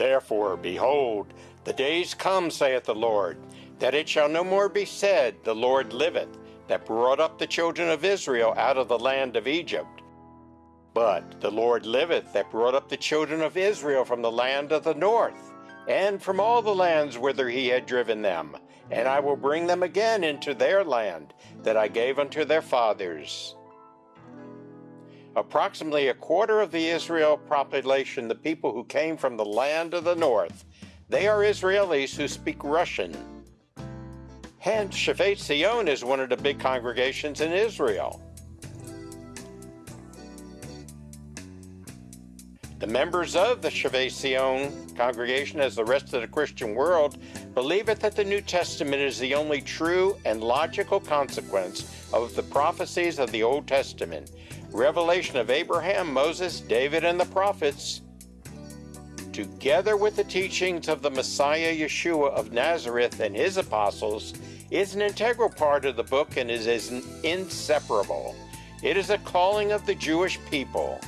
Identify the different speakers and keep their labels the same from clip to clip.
Speaker 1: Therefore, behold, the days come, saith the Lord, that it shall no more be said, The Lord liveth, that brought up the children of Israel out of the land of Egypt. But the Lord liveth, that brought up the children of Israel from the land of the north, and from all the lands whither he had driven them, and I will bring them again into their land that I gave unto their fathers. Approximately a quarter of the Israel population, the people who came from the land of the north, they are Israelis who speak Russian. Hence, Shevet Zion is one of the big congregations in Israel. The members of the Shevet Zion congregation, as the rest of the Christian world, believe it that the New Testament is the only true and logical consequence of the prophecies of the Old Testament, revelation of Abraham, Moses, David, and the prophets, together with the teachings of the Messiah Yeshua of Nazareth and his apostles, is an integral part of the book and is, is inseparable. It is a calling of the Jewish people.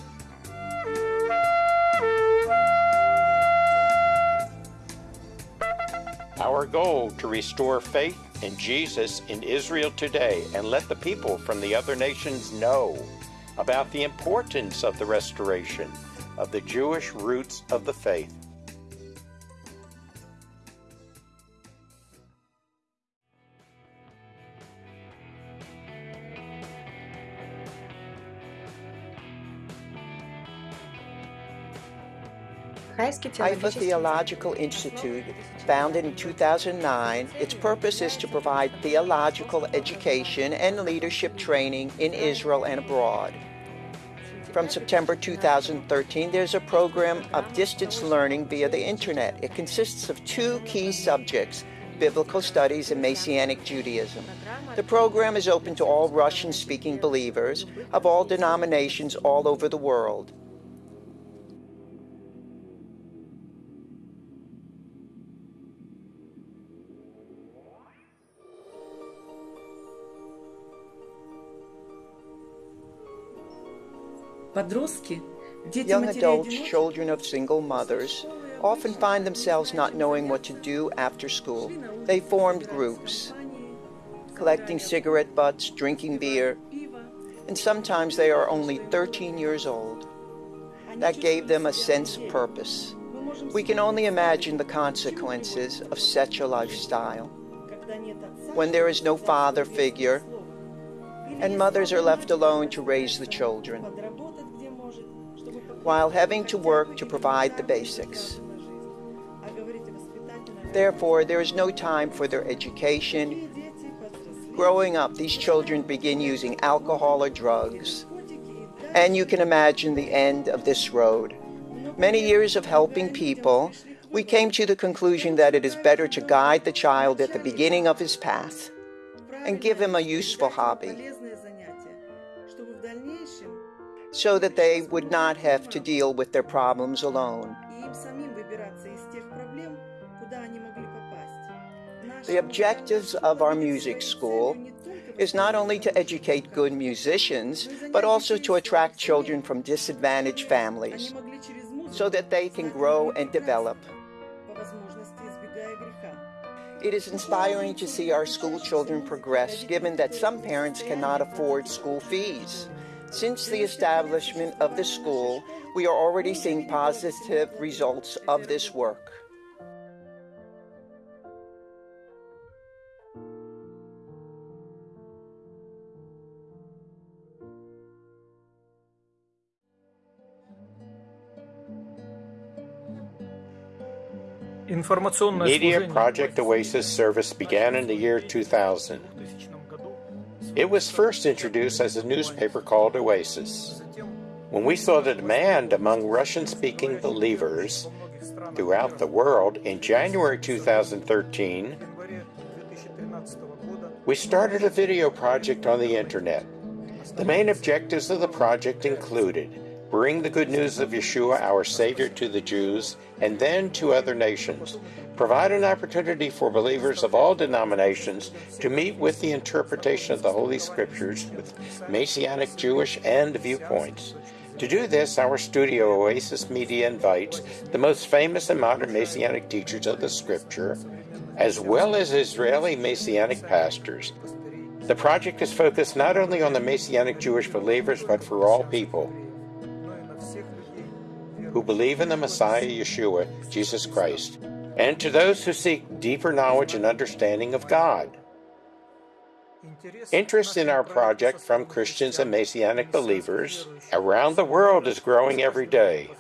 Speaker 1: Our goal to restore faith in Jesus in Israel today and let the people from the other nations know about the importance of the restoration of the Jewish roots of the faith.
Speaker 2: Haifa Theological Institute, founded in 2009, its purpose is to provide theological education and leadership training in Israel and abroad. From September 2013, there's a program of distance learning via the internet. It consists of two key subjects, biblical studies and Messianic Judaism. The program is open to all Russian-speaking believers of all denominations all over the world. Young adults, children of single mothers, often find themselves not knowing what to do after school. They formed groups, collecting cigarette butts, drinking beer, and sometimes they are only 13 years old. That gave them a sense of purpose. We can only imagine the consequences of such a lifestyle. When there is no father figure, and mothers are left alone to raise the children while having to work to provide the basics. Therefore, there is no time for their education. Growing up, these children begin using alcohol or drugs. And you can imagine the end of this road. Many years of helping people, we came to the conclusion that it is better to guide the child at the beginning of his path and give him a useful hobby so that they would not have to deal with their problems alone. The objectives of our music school is not only to educate good musicians, but also to attract children from disadvantaged families so that they can grow and develop. It is inspiring to see our school children progress, given that some parents cannot afford school fees. Since the establishment of the school, we are already seeing positive results of this work.
Speaker 1: Media Project Oasis service began in the year 2000. It was first introduced as a newspaper called Oasis. When we saw the demand among Russian speaking believers throughout the world in January 2013, we started a video project on the internet. The main objectives of the project included bring the good news of Yeshua, our Savior, to the Jews and then to other nations, provide an opportunity for believers of all denominations to meet with the interpretation of the Holy Scriptures with Messianic Jewish and viewpoints, To do this, our studio Oasis Media invites the most famous and modern Messianic teachers of the Scripture, as well as Israeli Messianic pastors. The project is focused not only on the Messianic Jewish believers, but for all people who believe in the Messiah Yeshua, Jesus Christ, and to those who seek deeper knowledge and understanding of God. Interest in our project from Christians and Messianic believers around the world is growing every day.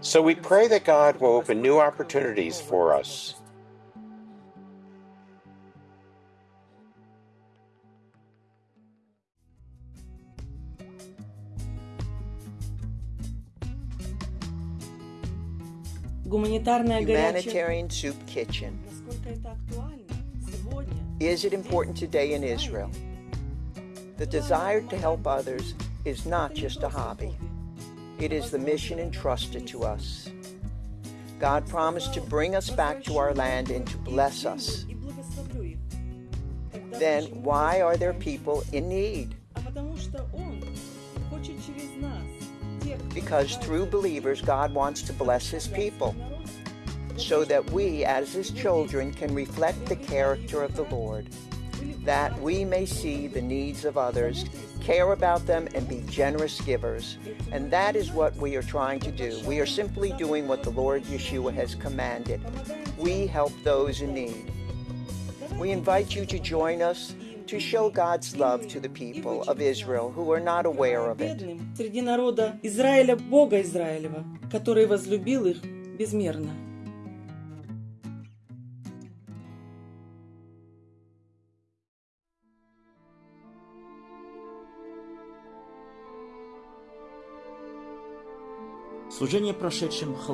Speaker 1: So we pray that God will open new opportunities for us.
Speaker 2: Humanitarian Soup Kitchen. Is it important today in Israel? The desire to help others is not just a hobby. It is the mission entrusted to us. God promised to bring us back to our land and to bless us. Then why are there people in need? Because through believers, God wants to bless his people so that we, as his children, can reflect the character of the Lord, that we may see the needs of others, care about them, and be generous givers. And that is what we are trying to do. We are simply doing what the Lord Yeshua has commanded. We help those in need. We invite you to join us to show God's love to the people of Israel who are not aware of it.
Speaker 3: Среди народа Израиля, Бога Израилева, который возлюбил их безмерно.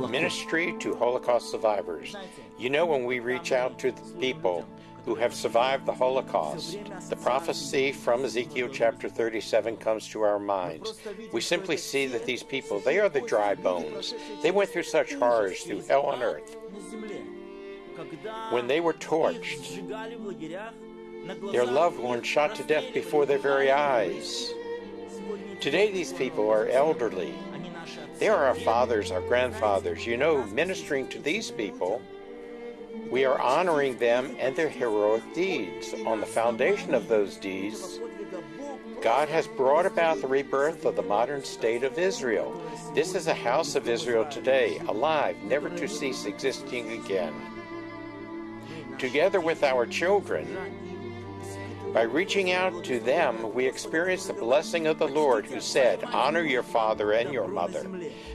Speaker 1: Ministry to Holocaust survivors. You know, when we reach out to the people who have survived the Holocaust, the prophecy from Ezekiel chapter 37 comes to our minds. We simply see that these people, they are the dry bones. They went through such horrors through hell on earth. When they were torched, their loved ones shot to death before their very eyes. Today, these people are elderly. They are our fathers, our grandfathers. You know, ministering to these people, we are honoring them and their heroic deeds. On the foundation of those deeds, God has brought about the rebirth of the modern state of Israel. This is a house of Israel today, alive, never to cease existing again. Together with our children, by reaching out to them, we experience the blessing of the Lord who said, Honor your father and your mother,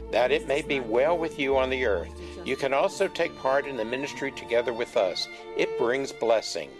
Speaker 1: that it may be well with you on the earth. You can also take part in the ministry together with us. It brings blessing.